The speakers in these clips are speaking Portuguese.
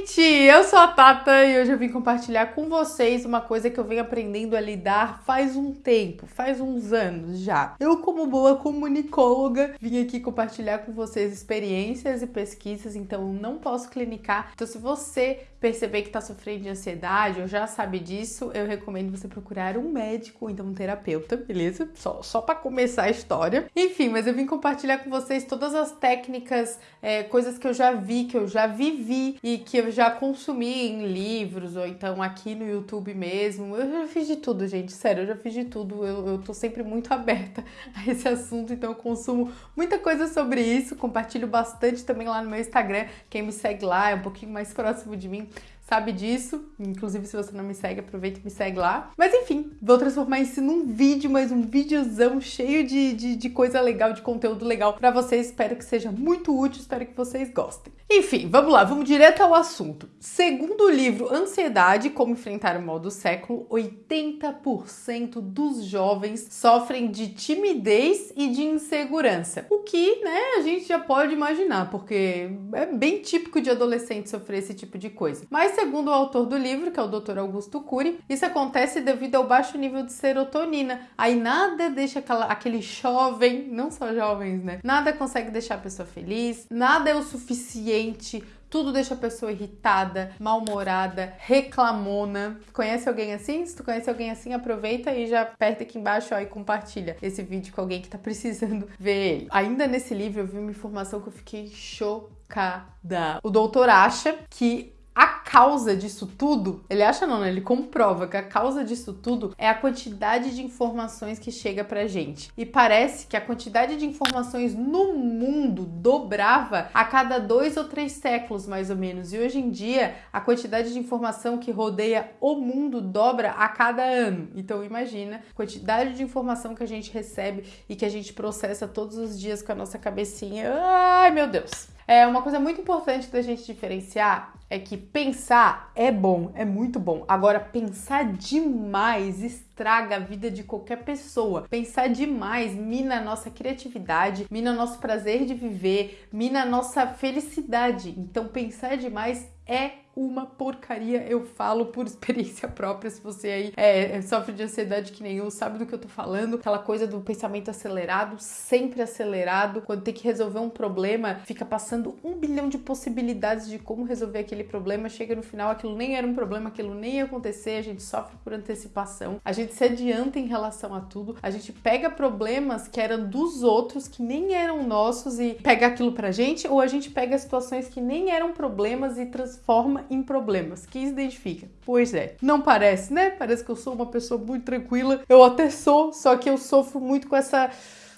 gente! Eu sou a Tata e hoje eu vim compartilhar com vocês uma coisa que eu venho aprendendo a lidar faz um tempo, faz uns anos já. Eu, como boa comunicóloga, vim aqui compartilhar com vocês experiências e pesquisas, então não posso clinicar. Então, se você perceber que está sofrendo de ansiedade ou já sabe disso, eu recomendo você procurar um médico ou então um terapeuta, beleza? Só, só para começar a história. Enfim, mas eu vim compartilhar com vocês todas as técnicas, é, coisas que eu já vi, que eu já vivi e que eu já consumi em livros ou então aqui no YouTube mesmo. Eu já fiz de tudo, gente, sério, eu já fiz de tudo. Eu, eu tô sempre muito aberta a esse assunto, então eu consumo muita coisa sobre isso, compartilho bastante também lá no meu Instagram. Quem me segue lá é um pouquinho mais próximo de mim sabe disso. Inclusive, se você não me segue, aproveita e me segue lá. Mas enfim, vou transformar isso num vídeo, mas um videozão cheio de, de, de coisa legal, de conteúdo legal para vocês. Espero que seja muito útil, espero que vocês gostem. Enfim, vamos lá, vamos direto ao assunto. Segundo o livro Ansiedade, Como Enfrentar o Mal do Século, 80% dos jovens sofrem de timidez e de insegurança. O que, né, a gente já pode imaginar, porque é bem típico de adolescente sofrer esse tipo de coisa. Mas segundo o autor do livro, que é o Dr. Augusto Cury, isso acontece devido ao baixo nível de serotonina. Aí nada deixa aquela, aquele jovem, não só jovens, né? Nada consegue deixar a pessoa feliz, nada é o suficiente tudo deixa a pessoa irritada, mal-humorada, reclamona. Conhece alguém assim? Se tu conhece alguém assim, aproveita e já aperta aqui embaixo ó, e compartilha esse vídeo com alguém que tá precisando ver ele. Ainda nesse livro eu vi uma informação que eu fiquei chocada. O doutor acha que a causa disso tudo, ele acha não, né? Ele comprova que a causa disso tudo é a quantidade de informações que chega pra gente. E parece que a quantidade de informações no mundo dobrava a cada dois ou três séculos, mais ou menos. E hoje em dia, a quantidade de informação que rodeia o mundo dobra a cada ano. Então imagina a quantidade de informação que a gente recebe e que a gente processa todos os dias com a nossa cabecinha. Ai, meu Deus! É uma coisa muito importante da gente diferenciar é que pensar é bom, é muito bom. Agora, pensar demais estraga a vida de qualquer pessoa. Pensar demais mina a nossa criatividade, mina nosso prazer de viver, mina a nossa felicidade. Então, pensar demais é uma porcaria, eu falo por experiência própria. Se você aí é, sofre de ansiedade que nem eu, sabe do que eu tô falando. Aquela coisa do pensamento acelerado, sempre acelerado. Quando tem que resolver um problema, fica passando um bilhão de possibilidades de como resolver aquele problema. Chega no final, aquilo nem era um problema, aquilo nem ia acontecer. A gente sofre por antecipação, a gente se adianta em relação a tudo. A gente pega problemas que eram dos outros, que nem eram nossos, e pega aquilo pra gente, ou a gente pega situações que nem eram problemas e transforma em problemas. Quem se identifica? Pois é. Não parece, né? Parece que eu sou uma pessoa muito tranquila. Eu até sou, só que eu sofro muito com essa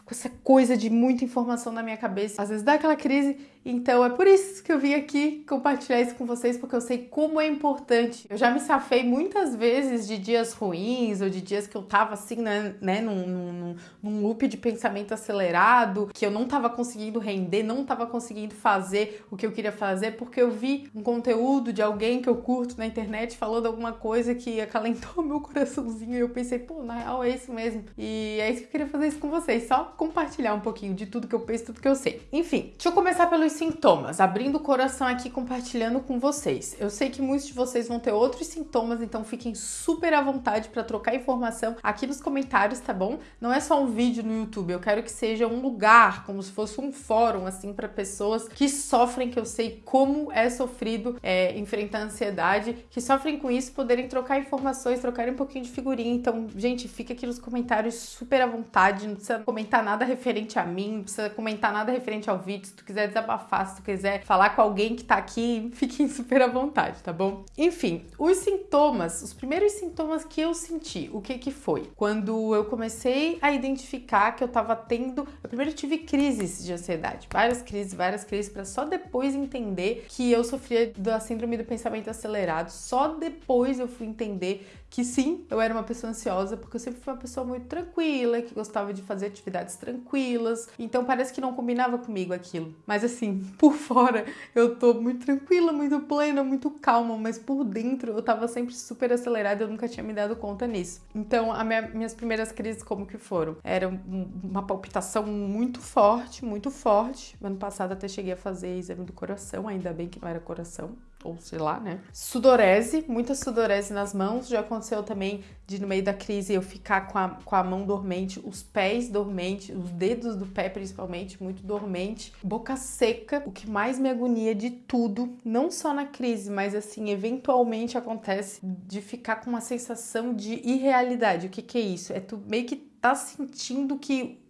com essa coisa de muita informação na minha cabeça. Às vezes dá aquela crise então é por isso que eu vim aqui compartilhar isso com vocês, porque eu sei como é importante. Eu já me safei muitas vezes de dias ruins ou de dias que eu tava assim, né, né num, num, num loop de pensamento acelerado, que eu não tava conseguindo render, não tava conseguindo fazer o que eu queria fazer, porque eu vi um conteúdo de alguém que eu curto na internet falando alguma coisa que acalentou meu coraçãozinho e eu pensei, pô, na real é isso mesmo. E é isso que eu queria fazer isso com vocês, só compartilhar um pouquinho de tudo que eu penso, tudo que eu sei. Enfim, deixa eu começar pelo sintomas, abrindo o coração aqui compartilhando com vocês. Eu sei que muitos de vocês vão ter outros sintomas, então fiquem super à vontade para trocar informação aqui nos comentários, tá bom? Não é só um vídeo no YouTube, eu quero que seja um lugar, como se fosse um fórum, assim, para pessoas que sofrem, que eu sei como é sofrido é, enfrentar a ansiedade, que sofrem com isso, poderem trocar informações, trocarem um pouquinho de figurinha. Então, gente, fica aqui nos comentários super à vontade, não precisa comentar nada referente a mim, não precisa comentar nada referente ao vídeo, se tu quiser desabafar desabafar, se tu quiser falar com alguém que tá aqui, fiquem super à vontade, tá bom? Enfim, os sintomas, os primeiros sintomas que eu senti, o que que foi? Quando eu comecei a identificar que eu tava tendo, eu primeiro tive crises de ansiedade, várias crises, várias crises, para só depois entender que eu sofria da síndrome do pensamento acelerado, só depois eu fui entender que sim, eu era uma pessoa ansiosa, porque eu sempre fui uma pessoa muito tranquila, que gostava de fazer atividades tranquilas, então parece que não combinava comigo aquilo. Mas assim, por fora eu tô muito tranquila, muito plena, muito calma, mas por dentro eu tava sempre super acelerada, eu nunca tinha me dado conta nisso. Então, as minha, minhas primeiras crises como que foram? Era uma palpitação muito forte, muito forte. Ano passado até cheguei a fazer exame do coração, ainda bem que não era coração, ou sei lá, né? Sudorese, muita sudorese nas mãos. Já aconteceu também de no meio da crise eu ficar com a, com a mão dormente, os pés dormentes, os dedos do pé principalmente, muito dormente. Boca seca, o que mais me agonia de tudo, não só na crise, mas assim, eventualmente acontece de ficar com uma sensação de irrealidade. O que, que é isso? É tu meio que tá sentindo que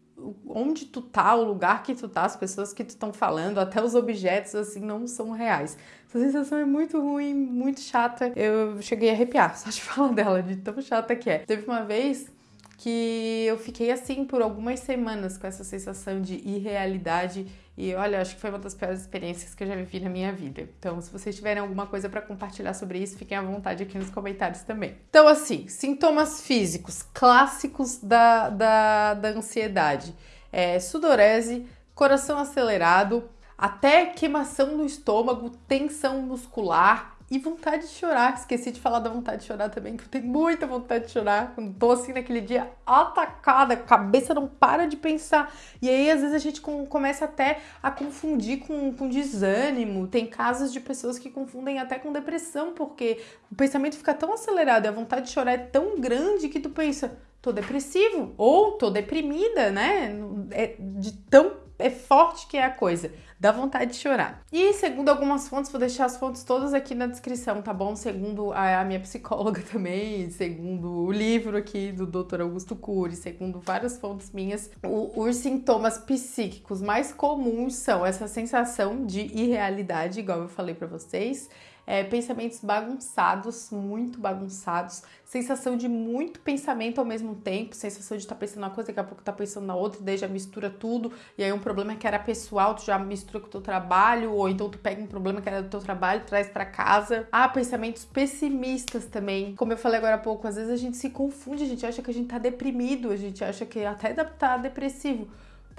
onde tu tá, o lugar que tu tá, as pessoas que tu estão falando, até os objetos assim não são reais. Essa sensação é muito ruim, muito chata. Eu cheguei a arrepiar só de falar dela, de tão chata que é. Teve uma vez que eu fiquei assim por algumas semanas com essa sensação de irrealidade e olha, acho que foi uma das piores experiências que eu já vivi na minha vida. Então, se vocês tiverem alguma coisa para compartilhar sobre isso, fiquem à vontade aqui nos comentários também. Então, assim, sintomas físicos clássicos da, da, da ansiedade: é, sudorese, coração acelerado, até queimação no estômago, tensão muscular, e vontade de chorar. Esqueci de falar da vontade de chorar também, que eu tenho muita vontade de chorar. Quando tô assim naquele dia atacada, a cabeça não para de pensar. E aí, às vezes, a gente começa até a confundir com, com desânimo. Tem casos de pessoas que confundem até com depressão, porque o pensamento fica tão acelerado e a vontade de chorar é tão grande que tu pensa, tô depressivo ou tô deprimida, né? É de tão é forte que é a coisa. Dá vontade de chorar. E segundo algumas fontes, vou deixar as fontes todas aqui na descrição, tá bom? Segundo a, minha psicóloga também, segundo o livro aqui do Dr. Augusto Cury, segundo várias fontes minhas, o, os sintomas psíquicos mais comuns são essa sensação de irrealidade, igual eu falei para vocês, é, pensamentos bagunçados, muito bagunçados, sensação de muito pensamento ao mesmo tempo, sensação de estar tá pensando uma coisa, daqui a pouco tá pensando na outra, daí já mistura tudo, e aí um problema que era pessoal, tu já mistura com o teu trabalho, ou então tu pega um problema que era do teu trabalho, traz para casa. Ah, pensamentos pessimistas também. Como eu falei agora há pouco, às vezes a gente se confunde, a gente acha que a gente tá deprimido, a gente acha que até tá depressivo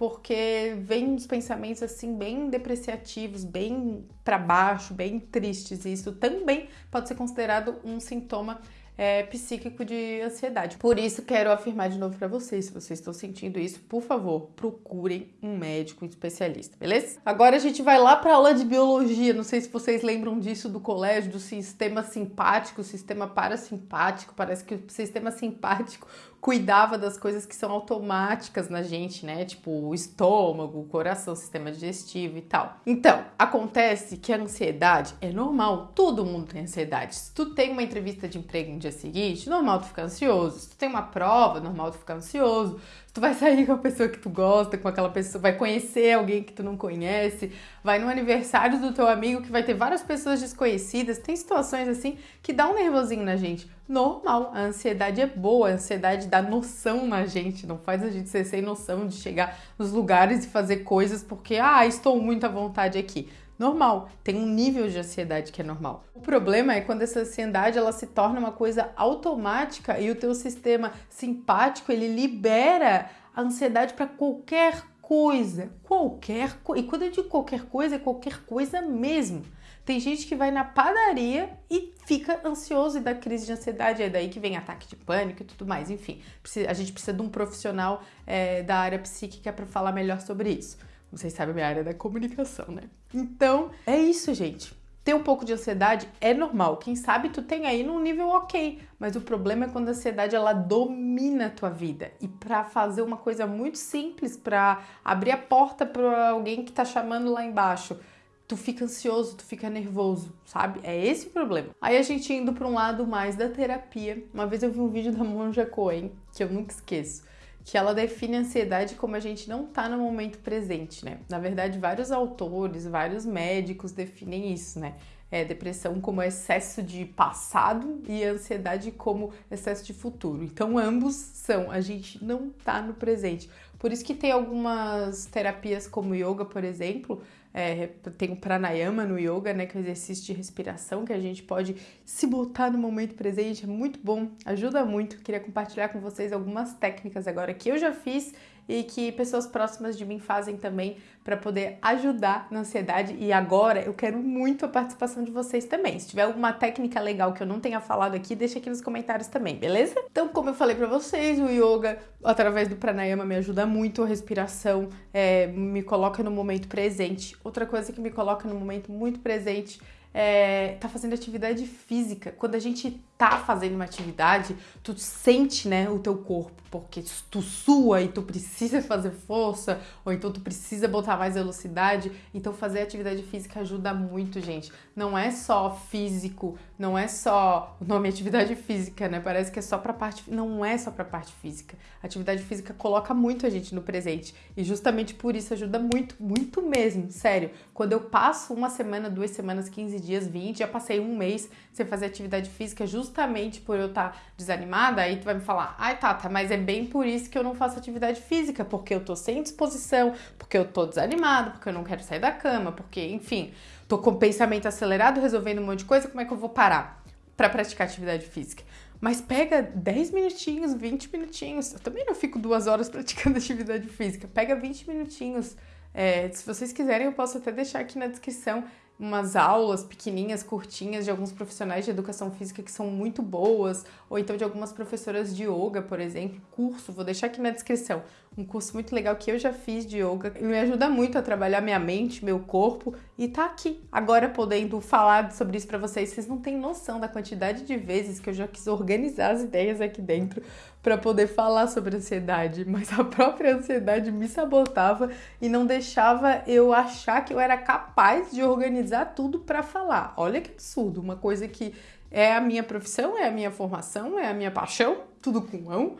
porque vem uns pensamentos assim bem depreciativos, bem para baixo, bem tristes, e isso também pode ser considerado um sintoma é, psíquico de ansiedade. Por isso, quero afirmar de novo para vocês: se vocês estão sentindo isso, por favor, procurem um médico especialista, beleza? Agora a gente vai lá para aula de biologia. Não sei se vocês lembram disso do colégio, do sistema simpático, sistema parasimpático. Parece que o sistema simpático cuidava das coisas que são automáticas na gente, né? Tipo o estômago, o coração, o sistema digestivo e tal. Então, acontece que a ansiedade é normal, todo mundo tem ansiedade. Se tu tem uma entrevista de emprego no dia seguinte, normal tu ficar ansioso. Se tu tem uma prova, normal tu ficar ansioso. Tu vai sair com a pessoa que tu gosta, com aquela pessoa, vai conhecer alguém que tu não conhece, vai no aniversário do teu amigo que vai ter várias pessoas desconhecidas. Tem situações assim que dá um nervosinho na gente. Normal, a ansiedade é boa, a ansiedade dá noção na gente, não faz a gente ser sem noção de chegar nos lugares e fazer coisas porque, ah, estou muito à vontade aqui normal. Tem um nível de ansiedade que é normal. O problema é quando essa ansiedade ela se torna uma coisa automática e o teu sistema simpático ele libera a ansiedade para qualquer coisa, qualquer coisa. E quando eu digo qualquer coisa, é qualquer coisa mesmo. Tem gente que vai na padaria e fica ansioso e dá crise de ansiedade, é daí que vem ataque de pânico e tudo mais. Enfim, a gente precisa de um profissional é, da área psíquica para falar melhor sobre isso. Vocês sabem a minha área da comunicação, né? Então, é isso, gente. Ter um pouco de ansiedade é normal. Quem sabe tu tem aí num nível ok, mas o problema é quando a ansiedade ela domina a tua vida. E para fazer uma coisa muito simples, para abrir a porta para alguém que tá chamando lá embaixo, tu fica ansioso, tu fica nervoso, sabe? É esse o problema. Aí a gente indo para um lado mais da terapia. Uma vez eu vi um vídeo da Monja Coen, que eu nunca esqueço que ela define a ansiedade como a gente não tá no momento presente, né? Na verdade, vários autores, vários médicos definem isso, né? É, depressão como excesso de passado e ansiedade como excesso de futuro. Então, ambos são, a gente não tá no presente. Por isso que tem algumas terapias como yoga, por exemplo, é, tem o pranayama no yoga, né, que é o exercício de respiração, que a gente pode se botar no momento presente, é muito bom, ajuda muito. Queria compartilhar com vocês algumas técnicas agora que eu já fiz e que pessoas próximas de mim fazem também para poder ajudar na ansiedade. E agora eu quero muito a participação de vocês também. Se tiver alguma técnica legal que eu não tenha falado aqui, deixa aqui nos comentários também, beleza? Então, como eu falei para vocês, o yoga através do pranayama me ajuda muito a respiração, é, me coloca no momento presente. Outra coisa que me coloca no momento muito presente é, tá fazendo atividade física. Quando a gente tá fazendo uma atividade, tu sente, né, o teu corpo, porque tu sua e tu precisa fazer força, ou então tu precisa botar mais velocidade. Então fazer atividade física ajuda muito, gente. Não é só físico, não é só o nome atividade física, né? Parece que é só pra parte, não é só pra parte física. Atividade física coloca muito a gente no presente e justamente por isso ajuda muito, muito mesmo, sério. Quando eu passo uma semana, duas semanas, 15 dias, 20, já passei um mês sem fazer atividade física justamente por eu estar tá desanimada, aí tu vai me falar, ai Tata, mas é bem por isso que eu não faço atividade física, porque eu tô sem disposição, porque eu tô desanimada, porque eu não quero sair da cama, porque, enfim, tô com pensamento acelerado, resolvendo um monte de coisa, como é que eu vou parar para praticar atividade física? Mas pega 10 minutinhos, 20 minutinhos. Eu também não fico duas horas praticando atividade física. Pega 20 minutinhos. É, se vocês quiserem, eu posso até deixar aqui na descrição umas aulas pequenininhas, curtinhas de alguns profissionais de educação física que são muito boas, ou então de algumas professoras de yoga, por exemplo, curso, vou deixar aqui na descrição. Um curso muito legal que eu já fiz de yoga, me ajuda muito a trabalhar minha mente, meu corpo e tá aqui agora podendo falar sobre isso para vocês. Vocês não têm noção da quantidade de vezes que eu já quis organizar as ideias aqui dentro para poder falar sobre ansiedade, mas a própria ansiedade me sabotava e não deixava eu achar que eu era capaz de organizar tudo para falar. Olha que absurdo, uma coisa que é a minha profissão, é a minha formação, é a minha paixão, tudo com mão.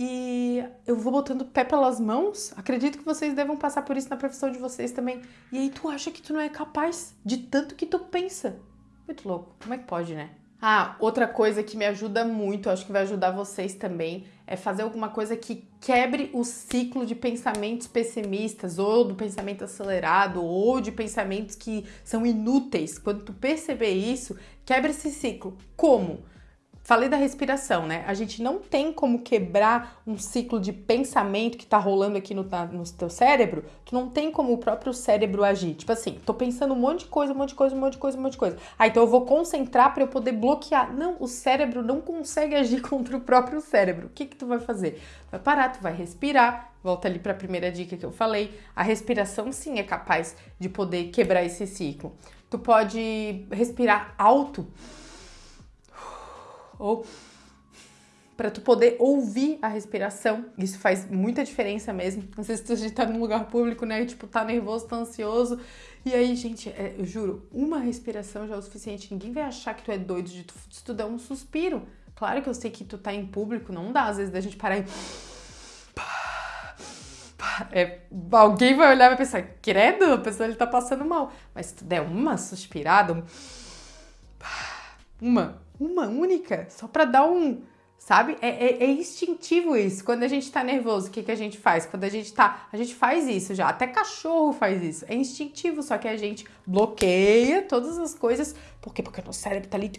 E eu vou botando pé pelas mãos. Acredito que vocês devam passar por isso na profissão de vocês também. E aí tu acha que tu não é capaz de tanto que tu pensa. Muito louco. Como é que pode, né? Ah, outra coisa que me ajuda muito, acho que vai ajudar vocês também, é fazer alguma coisa que quebre o ciclo de pensamentos pessimistas, ou do pensamento acelerado, ou de pensamentos que são inúteis. Quando tu perceber isso, quebra esse ciclo. Como? Falei da respiração, né? A gente não tem como quebrar um ciclo de pensamento que tá rolando aqui no, no teu cérebro. Tu não tem como o próprio cérebro agir. Tipo assim, tô pensando um monte de coisa, um monte de coisa, um monte de coisa, um monte de coisa. Ah, então eu vou concentrar para eu poder bloquear. Não, o cérebro não consegue agir contra o próprio cérebro. O que que tu vai fazer? Vai parar, tu vai respirar. Volta ali para a primeira dica que eu falei. A respiração sim é capaz de poder quebrar esse ciclo. Tu pode respirar alto ou para tu poder ouvir a respiração. Isso faz muita diferença mesmo. Sei se tu tá num lugar público, né? E, tipo, tá nervoso, tá ansioso. E aí, gente, é, eu juro, uma respiração já é o suficiente. Ninguém vai achar que tu é doido de tu, de tu dar um suspiro. Claro que eu sei que tu tá em público, não dá às vezes da gente parar e. É, alguém vai olhar e vai pensar, credo, a pessoa ele tá passando mal. Mas se tu der uma suspirada, um... uma, uma única, só para dar um. Sabe? É, é, é, instintivo isso. Quando a gente tá nervoso, o que, que a gente faz? Quando a gente tá. A gente faz isso já. Até cachorro faz isso. É instintivo, só que a gente bloqueia todas as coisas. Por quê? Porque o nosso cérebro tá ali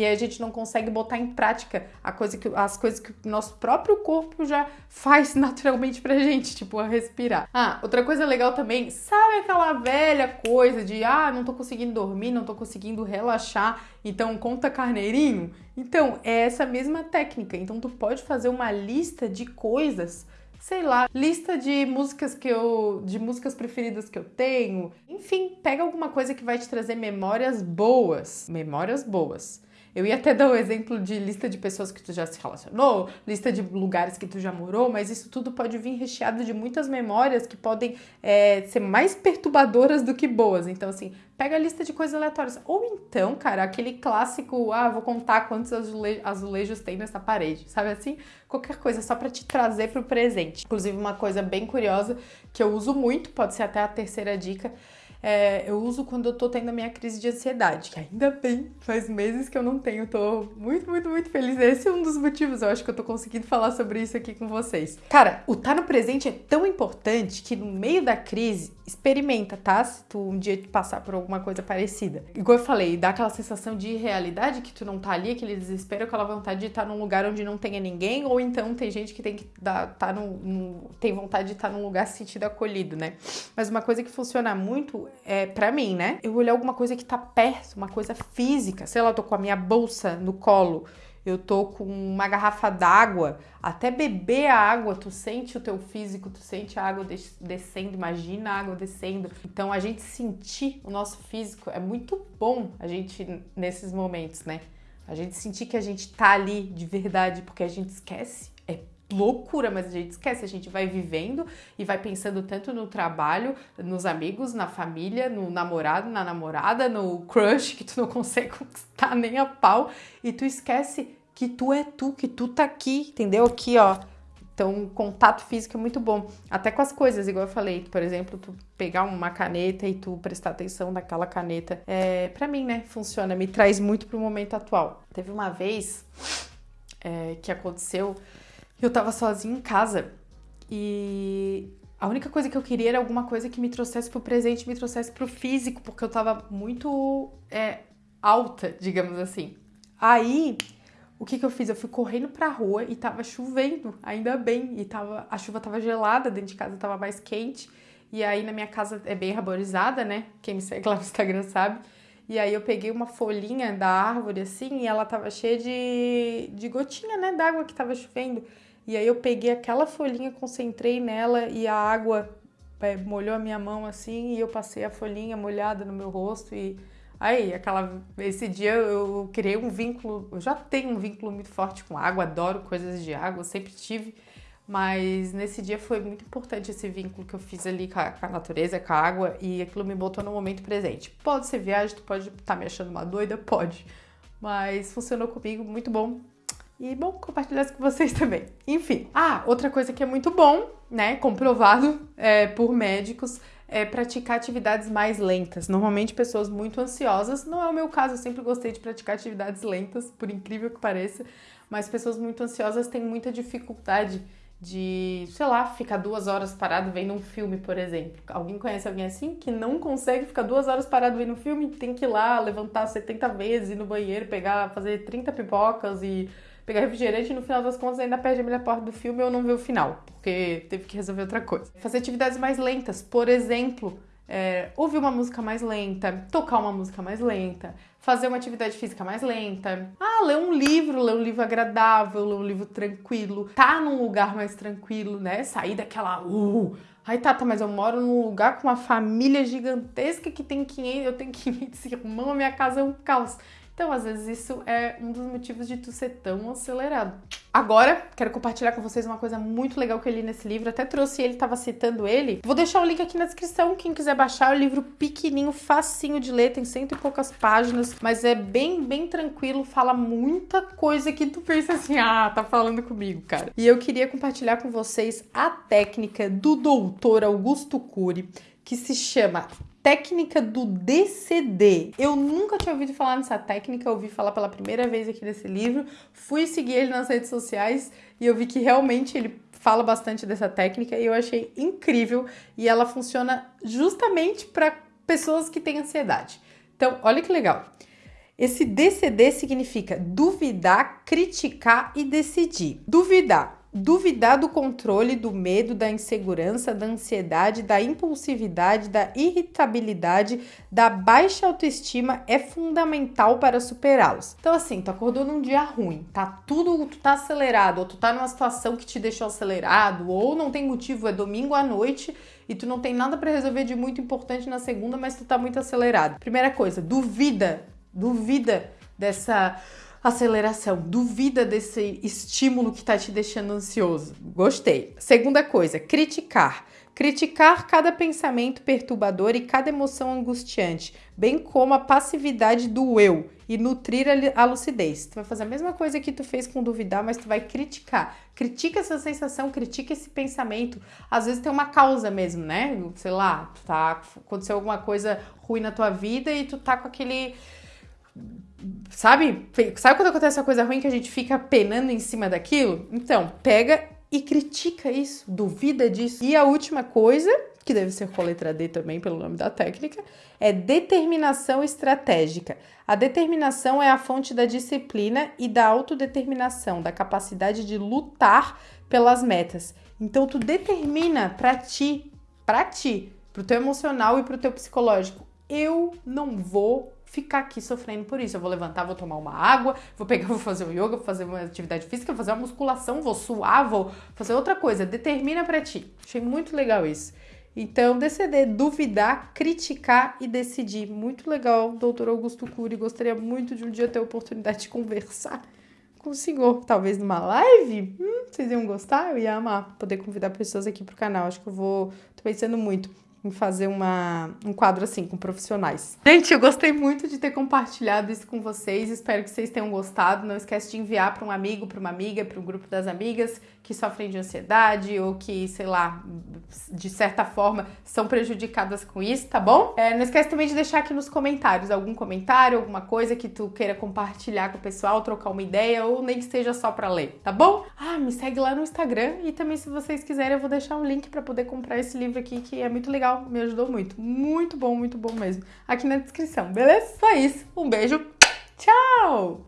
e aí a gente não consegue botar em prática a coisa que, as coisas que o nosso próprio corpo já faz naturalmente pra gente, tipo a respirar. Ah, outra coisa legal também, sabe aquela velha coisa de ah, não tô conseguindo dormir, não tô conseguindo relaxar, então conta carneirinho? Então, é essa mesma técnica. Então tu pode fazer uma lista de coisas sei lá, lista de músicas que eu. de músicas preferidas que eu tenho. Enfim, pega alguma coisa que vai te trazer memórias boas. Memórias boas. Eu ia até dar o um exemplo de lista de pessoas que tu já se relacionou, lista de lugares que tu já morou, mas isso tudo pode vir recheado de muitas memórias que podem é, ser mais perturbadoras do que boas. Então, assim, pega a lista de coisas aleatórias. Ou então, cara, aquele clássico, ah, vou contar quantos azule azulejos tem nessa parede, sabe assim? Qualquer coisa só para te trazer pro presente. Inclusive, uma coisa bem curiosa que eu uso muito, pode ser até a terceira dica, é, eu uso quando eu tô tendo a minha crise de ansiedade, que ainda bem, faz meses que eu não tenho, tô muito, muito, muito feliz. Esse é um dos motivos, eu acho que eu tô conseguindo falar sobre isso aqui com vocês. Cara, o estar tá no presente é tão importante que no meio da crise, experimenta, tá? Se tu um dia passar por alguma coisa parecida. Igual eu falei, dá aquela sensação de irrealidade que tu não tá ali, aquele desespero, aquela vontade de estar tá num lugar onde não tenha ninguém, ou então tem gente que tem que dar, tá no, no tem vontade de estar tá num lugar se sentido acolhido, né? Mas uma coisa que funciona muito é para mim, né? Eu olhar alguma coisa que tá perto, uma coisa física, sei lá, eu tô com a minha bolsa no colo eu tô com uma garrafa d'água, até beber a água, tu sente o teu físico, tu sente a água descendo, imagina a água descendo. Então a gente sentir o nosso físico é muito bom a gente nesses momentos, né? A gente sentir que a gente tá ali de verdade, porque a gente esquece loucura, mas a gente esquece, a gente vai vivendo e vai pensando tanto no trabalho, nos amigos, na família, no namorado, na namorada, no crush que tu não consegue conquistar nem a pau e tu esquece que tu é tu, que tu tá aqui, entendeu? Aqui, ó. Então, contato físico é muito bom. Até com as coisas, igual eu falei, por exemplo, tu pegar uma caneta e tu prestar atenção naquela caneta. É, para mim, né, funciona, me traz muito pro momento atual. Teve uma vez é, que aconteceu eu tava sozinha em casa e a única coisa que eu queria era alguma coisa que me trouxesse pro presente, me trouxesse pro físico, porque eu tava muito é, alta, digamos assim. Aí, o que que eu fiz? Eu fui correndo pra rua e tava chovendo, ainda bem, e tava, a chuva tava gelada, dentro de casa tava mais quente, e aí na minha casa é bem arborizada, né? Quem me segue lá no Instagram sabe. E aí eu peguei uma folhinha da árvore assim, e ela tava cheia de, de gotinha, né, d'água que tava chovendo. E aí eu peguei aquela folhinha, concentrei nela e a água é, molhou a minha mão assim e eu passei a folhinha molhada no meu rosto e aí aquela esse dia eu criei um vínculo, eu já tenho um vínculo muito forte com água, adoro coisas de água, sempre tive, mas nesse dia foi muito importante esse vínculo que eu fiz ali com a, com a natureza, com a água e aquilo me botou no momento presente. Pode ser viagem, tu pode estar tá me achando uma doida, pode, mas funcionou comigo, muito bom. E bom, compartilhar isso com vocês também. Enfim. Ah, outra coisa que é muito bom, né? Comprovado é, por médicos, é praticar atividades mais lentas. Normalmente, pessoas muito ansiosas, não é o meu caso, eu sempre gostei de praticar atividades lentas, por incrível que pareça, mas pessoas muito ansiosas têm muita dificuldade de, sei lá, ficar duas horas parado vendo um filme, por exemplo. Alguém conhece alguém assim que não consegue ficar duas horas parado vendo um filme? Tem que ir lá levantar 70 vezes, ir no banheiro, pegar, fazer 30 pipocas e pegar refrigerante e no final das contas ainda perde a melhor parte do filme ou não vê o final, porque teve que resolver outra coisa. Fazer atividades mais lentas, por exemplo, é, ouvir uma música mais lenta, tocar uma música mais lenta, fazer uma atividade física mais lenta. Ah, ler um livro, ler um livro agradável, ler um livro tranquilo, tá num lugar mais tranquilo, né? Sair daquela. Uh, Ai, Tata, mas eu moro num lugar com uma família gigantesca que tem 500, eu tenho 500 irmãos, a minha casa é um caos. Então, às vezes, isso é um dos motivos de tu ser tão acelerado. Agora, quero compartilhar com vocês uma coisa muito legal que eu li nesse livro. Até trouxe ele, estava citando ele. Vou deixar o link aqui na descrição. Quem quiser baixar, é um livro pequenininho, facinho de ler, tem cento e poucas páginas, mas é bem, bem tranquilo. Fala muita coisa que tu pensa assim, ah, tá falando comigo, cara. E eu queria compartilhar com vocês a técnica do doutor Augusto Cury, que se chama técnica do DCD. Eu nunca tinha ouvido falar nessa técnica, ouvi falar pela primeira vez aqui nesse livro. Fui seguir ele nas redes sociais e eu vi que realmente ele fala bastante dessa técnica e eu achei incrível e ela funciona justamente para pessoas que têm ansiedade. Então, olha que legal. Esse DCD significa duvidar, criticar e decidir. Duvidar Duvidar do controle, do medo, da insegurança, da ansiedade, da impulsividade, da irritabilidade, da baixa autoestima é fundamental para superá-los. Então, assim, tu acordou num dia ruim, tá tudo, tu tá acelerado, ou tu tá numa situação que te deixou acelerado, ou não tem motivo, é domingo à noite e tu não tem nada para resolver de muito importante na segunda, mas tu tá muito acelerado. Primeira coisa, duvida, duvida dessa aceleração. Duvida desse estímulo que está te deixando ansioso. Gostei. Segunda coisa, criticar. Criticar cada pensamento perturbador e cada emoção angustiante, bem como a passividade do eu e nutrir a lucidez. Tu vai fazer a mesma coisa que tu fez com duvidar, mas tu vai criticar. Critica essa sensação, critica esse pensamento. Às vezes tem uma causa mesmo, né? Sei lá, tá aconteceu alguma coisa ruim na tua vida e tu tá com aquele Sabe? Sabe quando acontece uma coisa ruim que a gente fica penando em cima daquilo? Então, pega e critica isso, duvida disso. E a última coisa, que deve ser com a letra D também, pelo nome da técnica, é determinação estratégica. A determinação é a fonte da disciplina e da autodeterminação, da capacidade de lutar pelas metas. Então, tu determina para ti, para ti, pro teu emocional e pro teu psicológico, eu não vou ficar aqui sofrendo por isso. Eu vou levantar, vou tomar uma água, vou pegar, vou fazer um yoga, vou fazer uma atividade física, vou fazer uma musculação, vou suar, vou fazer outra coisa. Determina para ti. Achei muito legal isso. Então, decidir, duvidar, criticar e decidir. Muito legal, doutor Augusto Cury. Gostaria muito de um dia ter a oportunidade de conversar com o senhor. Talvez numa live? Hum, vocês iam gostar? Eu ia amar poder convidar pessoas aqui pro canal. Acho que eu vou. tô pensando muito em fazer uma, um quadro assim com profissionais. Gente, eu gostei muito de ter compartilhado isso com vocês. Espero que vocês tenham gostado. Não esquece de enviar para um amigo, para uma amiga, para um grupo das amigas que sofrem de ansiedade ou que, sei lá, de certa forma são prejudicadas com isso, tá bom? É, não esquece também de deixar aqui nos comentários algum comentário, alguma coisa que tu queira compartilhar com o pessoal, trocar uma ideia ou nem que seja só para ler, tá bom? Ah, me segue lá no Instagram e também se vocês quiserem eu vou deixar um link para poder comprar esse livro aqui que é muito legal, me ajudou muito. Muito bom, muito bom mesmo. Aqui na descrição, beleza? Só isso. Um beijo. Tchau!